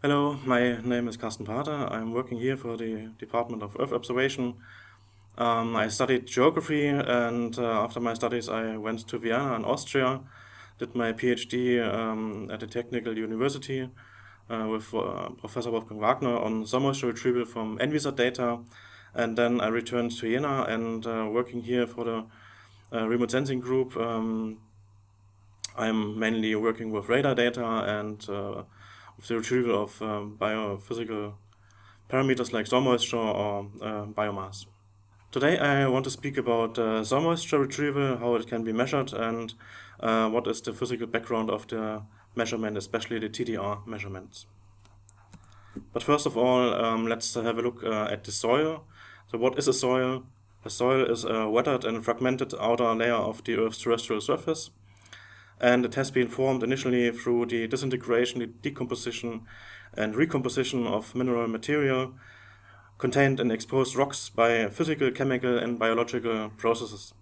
Hello, my name is Carsten Pathe. I'm working here for the Department of Earth Observation. Um, I studied geography and uh, after my studies I went to Vienna in Austria, did my PhD um, at the Technical University uh, with uh, Professor Wolfgang Wagner on moisture retrieval from Envisat data and then I returned to Jena and uh, working here for the remote sensing group. Um, I'm mainly working with radar data and uh, with the retrieval of um, biophysical parameters like soil moisture or uh, biomass. Today I want to speak about uh, soil moisture retrieval, how it can be measured and uh, what is the physical background of the measurement, especially the TDR measurements. But first of all, um, let's have a look uh, at the soil. So what is a soil? A soil is a weathered and fragmented outer layer of the Earth's terrestrial surface and it has been formed initially through the disintegration, the decomposition and recomposition of mineral material contained in exposed rocks by physical, chemical and biological processes.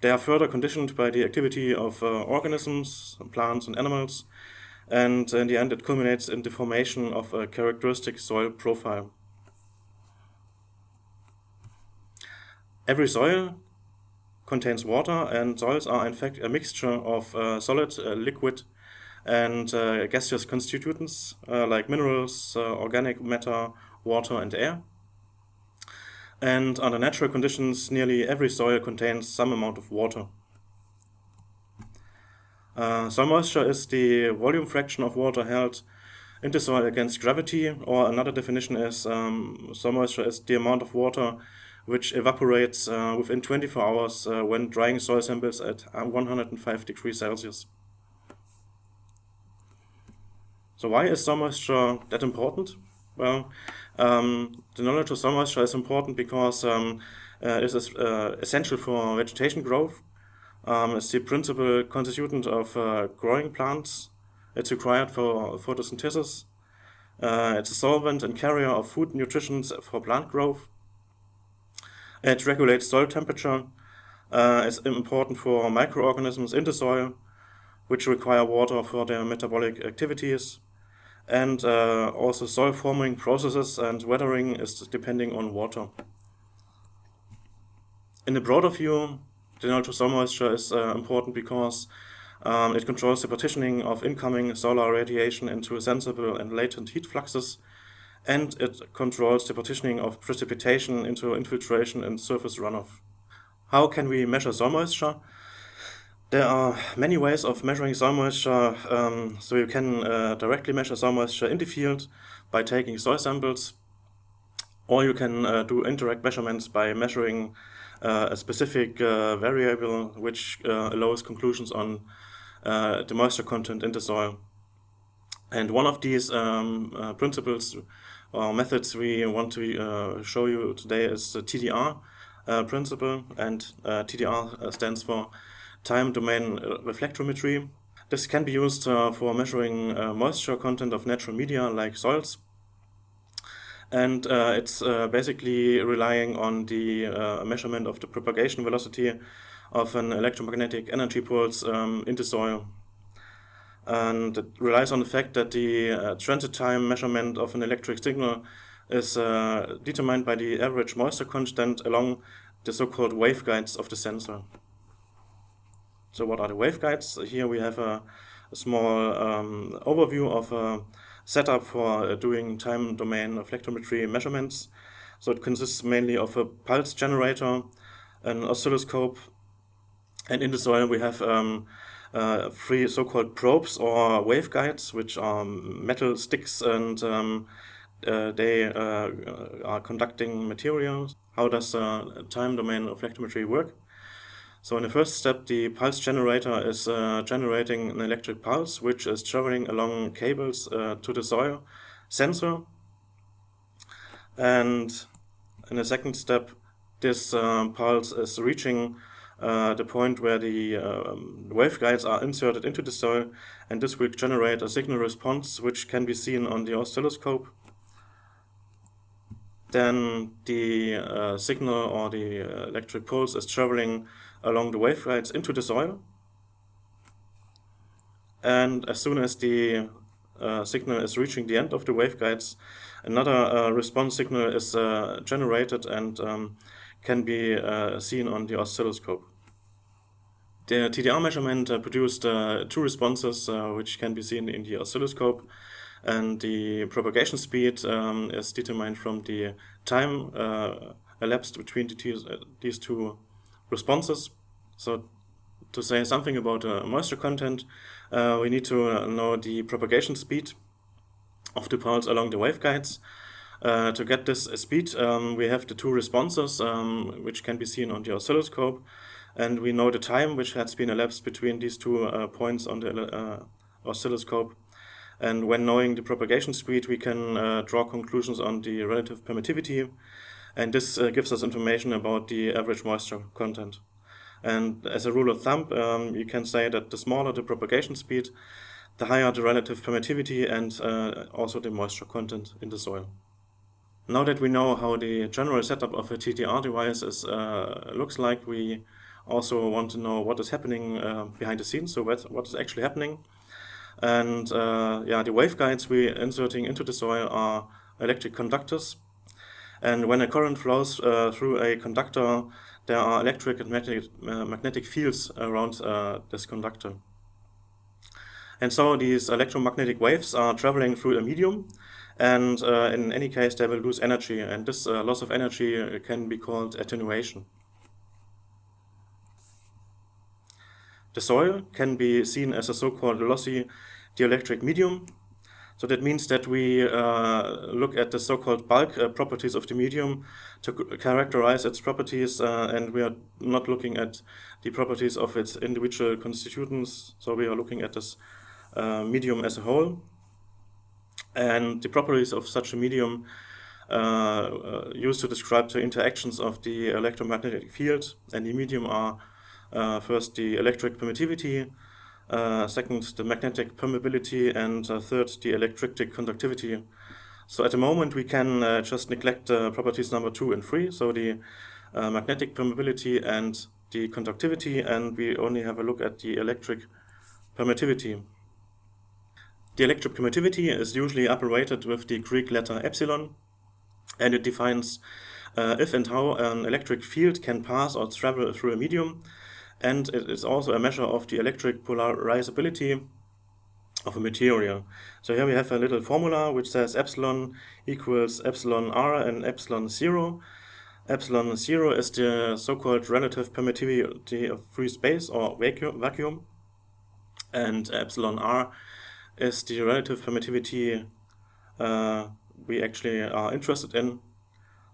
They are further conditioned by the activity of uh, organisms, plants and animals, and in the end it culminates in the formation of a characteristic soil profile. Every soil contains water and soils are in fact a mixture of uh, solid, uh, liquid and uh, gaseous constituents uh, like minerals, uh, organic matter, water and air. And under natural conditions, nearly every soil contains some amount of water. Uh, soil moisture is the volume fraction of water held in the soil against gravity, or another definition is um, soil moisture is the amount of water which evaporates uh, within 24 hours uh, when drying soil samples at uh, 105 degrees Celsius. So why is soil moisture that important? Well, um, the knowledge of soil moisture is important because um, uh, it is uh, essential for vegetation growth. Um, it's the principal constituent of uh, growing plants. It's required for photosynthesis. it's a solvent and carrier of food nutrition for plant growth. It regulates soil temperature. Uh, it's important for microorganisms in the soil, which require water for their metabolic activities. And uh, also soil forming processes and weathering is depending on water. In a broader view, the knowledge soil moisture is uh, important because um, it controls the partitioning of incoming solar radiation into sensible and latent heat fluxes and it controls the partitioning of precipitation into infiltration and surface runoff. How can we measure soil moisture? There are many ways of measuring soil moisture. Um, so you can uh, directly measure soil moisture in the field by taking soil samples, or you can uh, do indirect measurements by measuring uh, a specific uh, variable which uh, allows conclusions on uh, the moisture content in the soil. And one of these um, principles or methods we want to uh, show you today is the TDR uh, principle, and uh, TDR uh, stands for Time Domain reflectometry. This can be used uh, for measuring uh, moisture content of natural media like soils. And it's basically relying on the measurement of the propagation velocity of an electromagnetic energy pulse um, in the soil and it relies on the fact that the uh, transit time measurement of an electric signal is uh, determined by the average moisture constant along the so-called waveguides of the sensor. So what are the waveguides? Here we have a, a small um, overview of a setup for uh, doing time domain reflectometry measurements. So it consists mainly of a pulse generator, an oscilloscope, and in the soil we have um, uh, three so-called probes or waveguides, which are metal sticks and um, uh, they uh, are conducting materials. How does uh, time domain of reflectometry work? So in the first step, the pulse generator is uh, generating an electric pulse, which is traveling along cables uh, to the soil sensor. And in the second step, this pulse is reaching uh, the point where the um, waveguides are inserted into the soil and this will generate a signal response which can be seen on the oscilloscope. then the uh, signal or the uh, electric pulse is traveling along the waveguides into the soil. And as soon as the uh, signal is reaching the end of the waveguides, another uh, response signal is uh, generated and um, can be uh, seen on the oscilloscope. The TDR measurement produced two responses which can be seen in the oscilloscope and the propagation speed um, is determined from the time uh, elapsed between the uh, these two responses. So to say something about uh, moisture content, uh, we need to uh, know the propagation speed of the pulse along the waveguides. Uh, to get this speed, um, we have the two responses, um, which can be seen on the oscilloscope, and we know the time which has been elapsed between these two points on the oscilloscope. And when knowing the propagation speed, we can uh, draw conclusions on the relative permittivity. And this uh, gives us information about the average moisture content. And as a rule of thumb, um, you can say that the smaller the propagation speed, the higher the relative permittivity and uh, also the moisture content in the soil. Now that we know how the general setup of a TDR device is, uh, looks like, we also want to know what is happening uh, behind the scenes, so what, what is actually happening. And uh, yeah, the waveguides we're inserting into the soil are electric conductors. And when a current flows uh, through a conductor, there are electric and magnetic, uh, magnetic fields around uh, this conductor. And so these electromagnetic waves are traveling through a medium, and uh, in any case they will lose energy, and this uh, loss of energy can be called attenuation. The soil can be seen as a so-called lossy dielectric medium. So that means that we uh, look at the so-called bulk uh, properties of the medium to characterize its properties, uh, and we are not looking at the properties of its individual constituents. So we are looking at this uh, medium as a whole. And the properties of such a medium uh, uh, used to describe the interactions of the electromagnetic field and the medium are uh, first, the electric permittivity, uh, second, the magnetic permeability, and uh, third, the electric conductivity. So at the moment, we can uh, just neglect uh, properties number two and three, so the uh, magnetic permeability and the conductivity, and we only have a look at the electric permittivity. The electric permittivity is usually abbreviated with the Greek letter epsilon, and it defines uh, if and how an electric field can pass or travel through a medium, and it is also a measure of the electric polarizability of a material. So here we have a little formula which says epsilon equals epsilon r and epsilon 0. Epsilon 0 is the so-called relative permittivity of free space or vacuum, and epsilon r is the relative permittivity uh, we actually are interested in.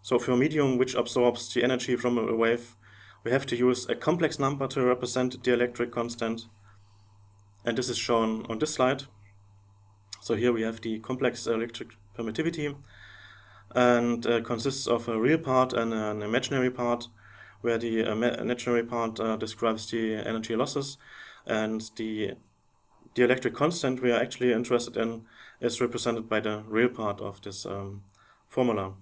So for a medium which absorbs the energy from a wave, we have to use a complex number to represent the electric constant. And this is shown on this slide. So here we have the complex electric permittivity and uh, consists of a real part and an imaginary part where the uh, imaginary part uh, describes the energy losses and the the electric constant we are actually interested in is represented by the real part of this um, formula.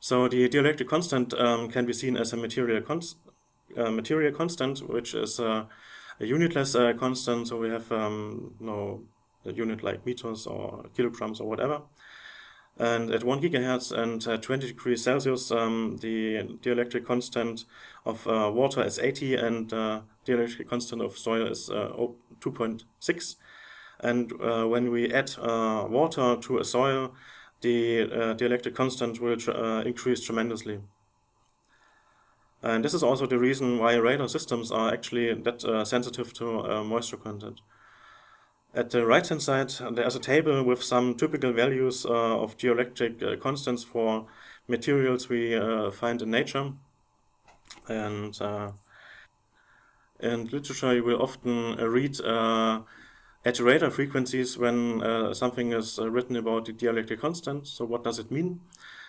So the dielectric constant um, can be seen as a material, const uh, material constant, which is uh, a unitless uh, constant. So we have um, no unit like meters or kilograms or whatever. And at 1 gigahertz and 20 degrees Celsius, um, the dielectric constant of uh, water is 80 and uh, dielectric constant of soil is uh, 2.6. And when we add water to a soil, the, uh, the constant will uh, increase tremendously. And this is also the reason why radar systems are actually that uh, sensitive to uh, moisture content. At the right hand side, there's a table with some typical values uh, of dielectric uh, constants for materials we find in nature. And in literature, you will often read at radar frequencies when uh, something is uh, written about the dielectric constant. So what does it mean?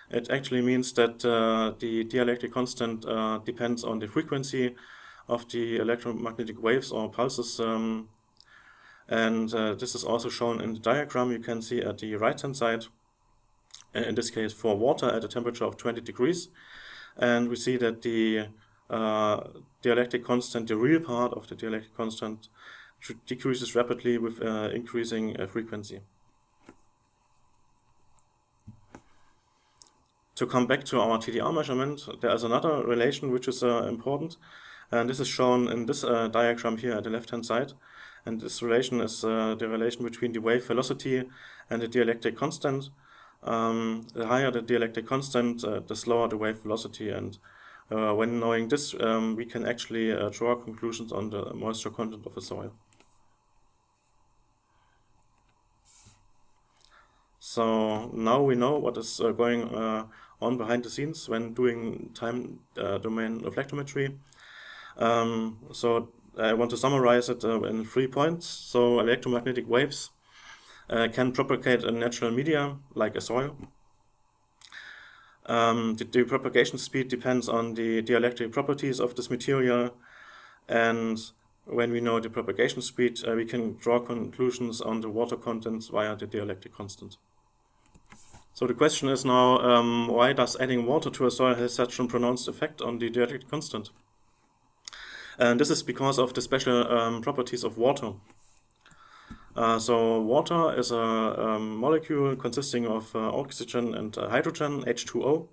It actually means that uh, the dielectric constant uh, depends on the frequency of the electromagnetic waves or pulses. Um, And uh, this is also shown in the diagram you can see at the right hand side, uh, in this case for water at a temperature of 20 degrees. And we see that the uh, dielectric constant, the real part of the dielectric constant, decreases rapidly with uh, increasing uh, frequency. To come back to our TDR measurement, there is another relation which is uh, important, and this is shown in this diagram here at the left-hand side. And this relation is uh, the relation between the wave velocity and the dielectric constant. Um, the higher the dielectric constant, uh, the slower the wave velocity. And uh, when knowing this, um, we can actually uh, draw conclusions on the moisture content of the soil. So now we know what is uh, going uh, on behind the scenes when doing time domain reflectometry. Um, so I want to summarize it uh, in three points. So electromagnetic waves uh, can propagate in natural media like a soil. Um, the, the, propagation speed depends on the dielectric properties of this material and when we know the propagation speed, uh, we can draw conclusions on the water contents via the dielectric constant. So the question is now, um, why does adding water to a soil have such a pronounced effect on the dielectric constant? And this is because of the special um, properties of water. Uh, so water is a um, molecule consisting of uh, oxygen and uh, hydrogen, H2O.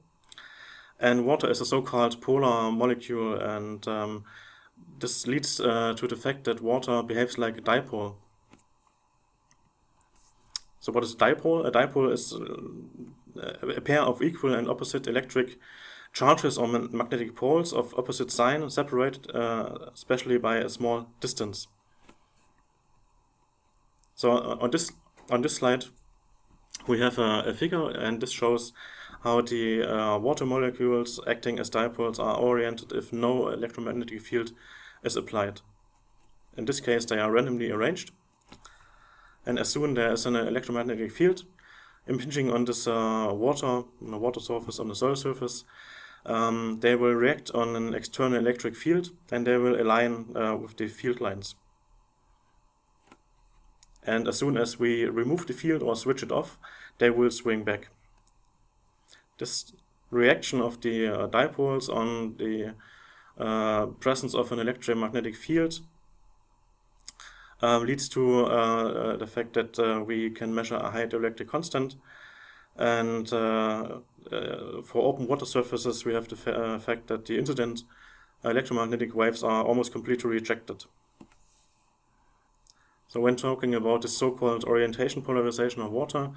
And water is a so-called polar molecule and um, this leads uh, to the fact that water behaves like a dipole. So what is a dipole? A dipole is uh, a pair of equal and opposite electric charges or magnetic poles of opposite sign separated uh, especially by a small distance. So uh, on this on this slide we have a, a figure and this shows how the uh, water molecules acting as dipoles are oriented if no electromagnetic field is applied. In this case they are randomly arranged and as soon there is an electromagnetic field impinging on this uh, water, on the water surface, on the soil surface, um, they will react on an external electric field and they will align uh, with the field lines. And as soon as we remove the field or switch it off, they will swing back. This reaction of the uh, dipoles on the uh, presence of an electromagnetic field um, leads to uh, uh, the fact that uh, we can measure a high dielectric constant. And for open water surfaces, we have the fa fact that the incident electromagnetic waves are almost completely rejected. So when talking about the so-called orientation polarization of water,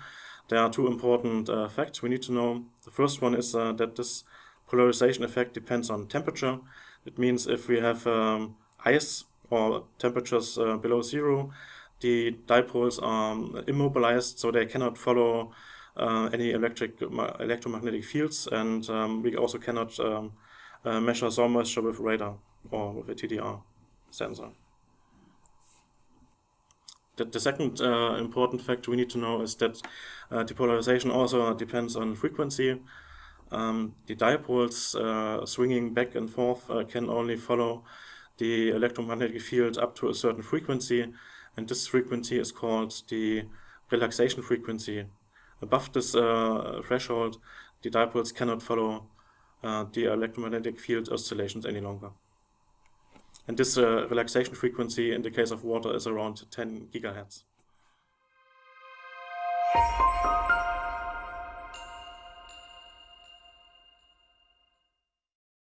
there are two important uh, facts we need to know. The first one is uh, that this polarization effect depends on temperature. It means if we have um, ice or temperatures uh, below zero, the dipoles are immobilized, so they cannot follow uh, any electric electromagnetic fields, and um, we also cannot um, uh, measure soil moisture with radar or with a TDR sensor. The, the second uh, important fact we need to know is that uh, depolarization also depends on frequency. Um, the dipoles uh, swinging back and forth can only follow the electromagnetic field up to a certain frequency, and this frequency is called the relaxation frequency. Above this uh, threshold, the dipoles cannot follow uh, the electromagnetic field oscillations any longer. And this uh, relaxation frequency in the case of water is around 10 gigahertz.